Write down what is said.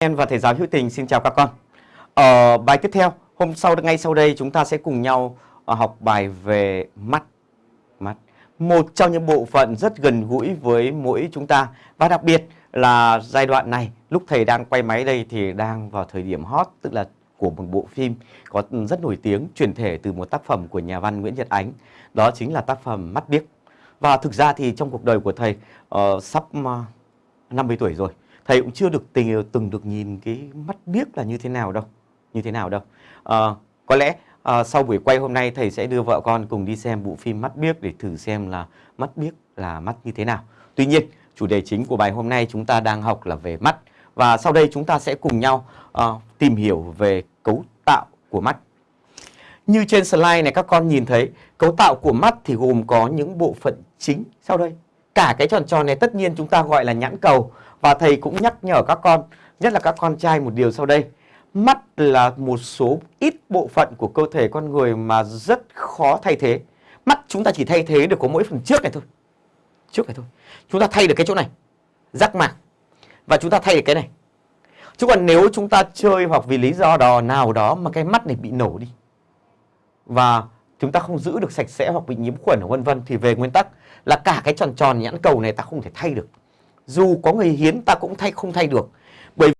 Em và thầy giáo hữu tình xin chào các con. Ở bài tiếp theo, hôm sau ngay sau đây chúng ta sẽ cùng nhau ờ, học bài về mắt. Mắt. Một trong những bộ phận rất gần gũi với mỗi chúng ta và đặc biệt là giai đoạn này lúc thầy đang quay máy đây thì đang vào thời điểm hot tức là của một bộ phim có rất nổi tiếng chuyển thể từ một tác phẩm của nhà văn Nguyễn Nhật Ánh. Đó chính là tác phẩm Mắt biếc. Và thực ra thì trong cuộc đời của thầy uh, sắp uh, 50 tuổi rồi thầy cũng chưa được tình từng được nhìn cái mắt biết là như thế nào đâu như thế nào đâu. À, có lẽ à, sau buổi quay hôm nay thầy sẽ đưa vợ con cùng đi xem bộ phim mắt biếc để thử xem là mắt biếc là mắt như thế nào. Tuy nhiên chủ đề chính của bài hôm nay chúng ta đang học là về mắt. Và sau đây chúng ta sẽ cùng nhau à, tìm hiểu về cấu tạo của mắt. Như trên slide này các con nhìn thấy cấu tạo của mắt thì gồm có những bộ phận chính. Sau đây cả cái tròn tròn này tất nhiên chúng ta gọi là nhãn cầu và thầy cũng nhắc nhở các con, nhất là các con trai một điều sau đây. Mắt là một số ít bộ phận của cơ thể con người mà rất khó thay thế. Mắt chúng ta chỉ thay thế được có mỗi phần trước này thôi. Trước này thôi. Chúng ta thay được cái chỗ này, rắc mạc. Và chúng ta thay được cái này. Chứ còn nếu chúng ta chơi hoặc vì lý do đó nào đó mà cái mắt này bị nổ đi và chúng ta không giữ được sạch sẽ hoặc bị nhiễm khuẩn vân vân thì về nguyên tắc là cả cái tròn tròn nhãn cầu này ta không thể thay được. Dù có người hiến ta cũng thay, không thay được. Bởi